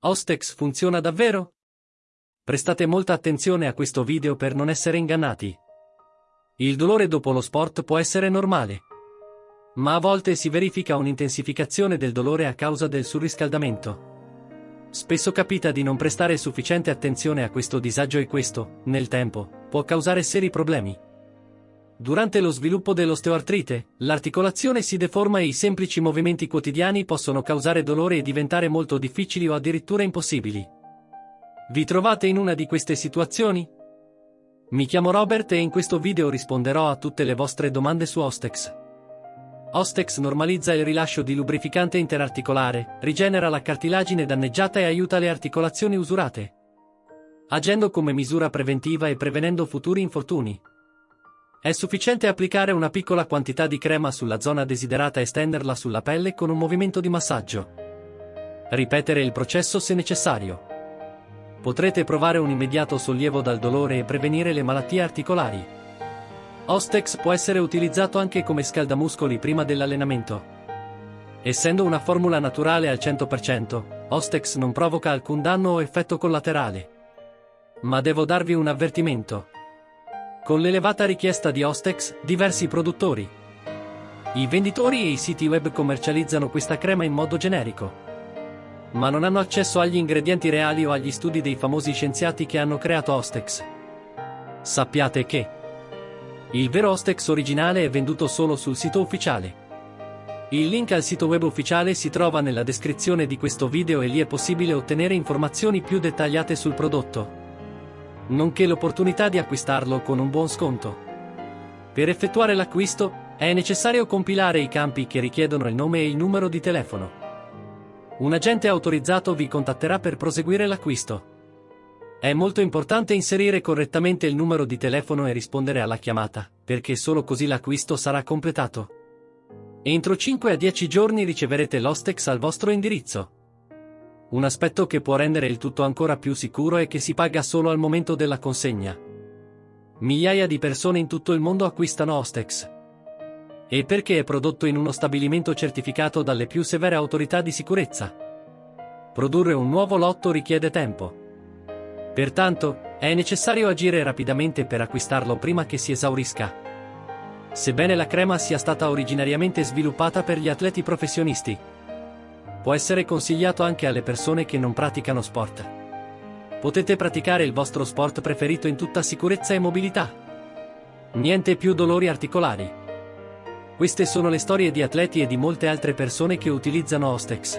Ostex funziona davvero? Prestate molta attenzione a questo video per non essere ingannati. Il dolore dopo lo sport può essere normale. Ma a volte si verifica un'intensificazione del dolore a causa del surriscaldamento. Spesso capita di non prestare sufficiente attenzione a questo disagio e questo, nel tempo, può causare seri problemi. Durante lo sviluppo dell'osteoartrite, l'articolazione si deforma e i semplici movimenti quotidiani possono causare dolore e diventare molto difficili o addirittura impossibili. Vi trovate in una di queste situazioni? Mi chiamo Robert e in questo video risponderò a tutte le vostre domande su Ostex. Ostex normalizza il rilascio di lubrificante interarticolare, rigenera la cartilagine danneggiata e aiuta le articolazioni usurate, agendo come misura preventiva e prevenendo futuri infortuni. È sufficiente applicare una piccola quantità di crema sulla zona desiderata e stenderla sulla pelle con un movimento di massaggio. Ripetere il processo se necessario. Potrete provare un immediato sollievo dal dolore e prevenire le malattie articolari. Ostex può essere utilizzato anche come scaldamuscoli prima dell'allenamento. Essendo una formula naturale al 100%, Ostex non provoca alcun danno o effetto collaterale. Ma devo darvi un avvertimento. Con l'elevata richiesta di Ostex, diversi produttori, i venditori e i siti web commercializzano questa crema in modo generico. Ma non hanno accesso agli ingredienti reali o agli studi dei famosi scienziati che hanno creato Ostex. Sappiate che il vero Ostex originale è venduto solo sul sito ufficiale. Il link al sito web ufficiale si trova nella descrizione di questo video e lì è possibile ottenere informazioni più dettagliate sul prodotto nonché l'opportunità di acquistarlo con un buon sconto. Per effettuare l'acquisto, è necessario compilare i campi che richiedono il nome e il numero di telefono. Un agente autorizzato vi contatterà per proseguire l'acquisto. È molto importante inserire correttamente il numero di telefono e rispondere alla chiamata, perché solo così l'acquisto sarà completato. Entro 5 a 10 giorni riceverete l'Ostex al vostro indirizzo. Un aspetto che può rendere il tutto ancora più sicuro è che si paga solo al momento della consegna. Migliaia di persone in tutto il mondo acquistano Ostex. E perché è prodotto in uno stabilimento certificato dalle più severe autorità di sicurezza. Produrre un nuovo lotto richiede tempo. Pertanto, è necessario agire rapidamente per acquistarlo prima che si esaurisca. Sebbene la crema sia stata originariamente sviluppata per gli atleti professionisti, Può essere consigliato anche alle persone che non praticano sport. Potete praticare il vostro sport preferito in tutta sicurezza e mobilità. Niente più dolori articolari. Queste sono le storie di atleti e di molte altre persone che utilizzano Ostex.